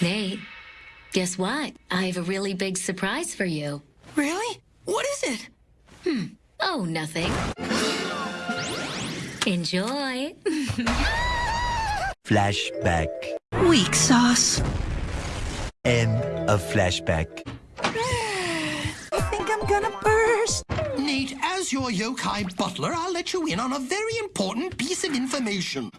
Nate, guess what? I have a really big surprise for you. Really? What is it? Hmm. Oh, nothing. Enjoy. Flashback. Weak sauce. End of flashback. I think I'm gonna burst. Nate, as your yokai butler, I'll let you in on a very important piece of information.